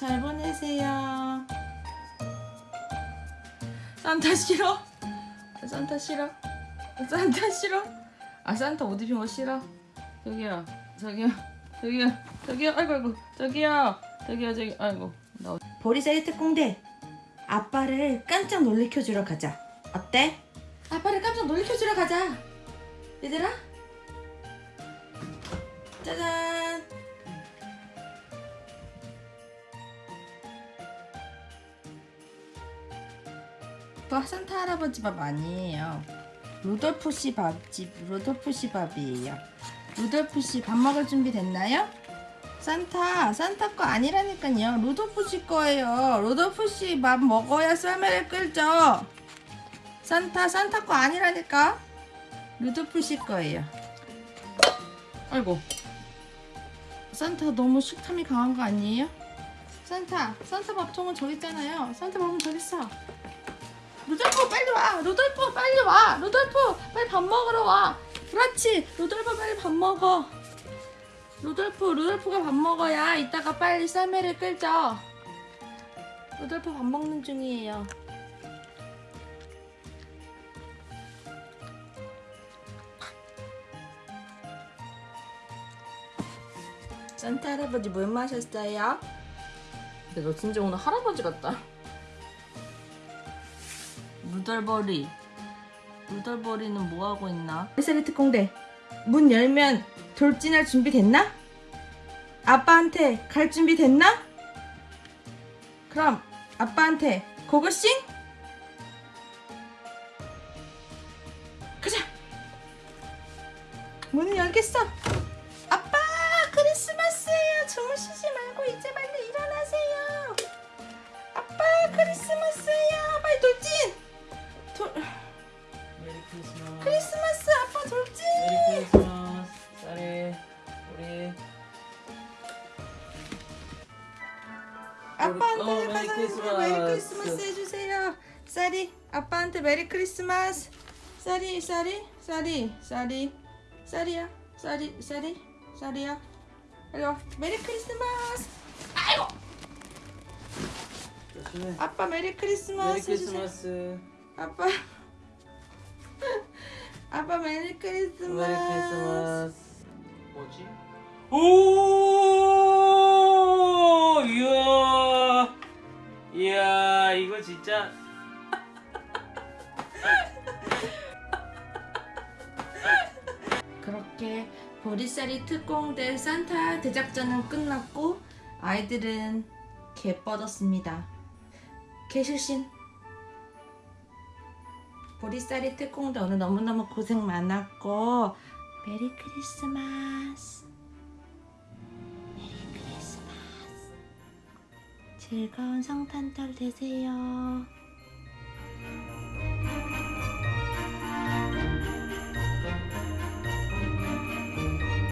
잘 보내세요 산타 싫어? 산타 싫어? 산타 싫어? 아 산타 옷 입힌 거 싫어? 저기요 저기요 저기요 저기요 아이고 아이고 저기요 저기요 저기 아이고 나... 보리사의 특공대 아빠를 깜짝 놀래켜주러 가자 어때? 아빠를 깜짝 놀래켜주러 가자 얘들아 짜잔 또 산타 할아버지 밥 아니에요 루돌프 씨 밥집 루돌프 씨 밥이에요 루돌프 씨 밥 먹을 준비 됐나요? 산타, 산타 거 아니라니까요. 루돌프 씨 거예요. 루돌프 씨 밥 먹어야 썰매를 끌죠. 산타, 산타 거 아니라니까. 루돌프 씨 거예요. 아이고. 산타 너무 식탐이 강한 거 아니에요? 산타, 산타 밥통은 저기 있잖아요. 산타 밥은 저기 있어. 루돌프 빨리 와. 루돌프 빨리 와. 루돌프 빨리 밥 먹으러 와. 그렇지. 루돌프 빨리 밥 먹어. 루돌프, 루돌프가 밥 먹어야 이따가 빨리 썰매를 끌죠. 루돌프 밥 먹는 중이에요. 산타 할아버지 물 마셨어요? 근데 너 진짜 오늘 할아버지 같다 루돌버리 루돌버리는 뭐 하고 있나? 쌀이 특공대 문 열면 돌진할 준비 됐나? 아빠한테 갈 준비 됐나? 그럼 아빠한테 고고싱? 가자 문을 열겠어 아빠한테 어, Merry Christmas. Merry Christmas 해주세요. 쌀이 아빠한테 Merry Christmas. 쌀이 쌀이 쌀이 쌀이 쌀이야 쌀이 쌀이 쌀이야. 이리 와 메리 크리스마스. 아이고 조심해 아빠 메리 크리스마스. 메리 해주세요. 크리스마스 아빠 아빠 메리 크리스마스. 메리 크리스마스 뭐지? 오 이야 이거 진짜. 그렇게 보리쌀이 특공대 산타 대작전은 끝났고 아이들은 개 뻗었습니다. 개실신. 보리쌀이 특공대 오늘 너무너무 고생 많았고 메리 크리스마스 즐거운 성탄절 되세요.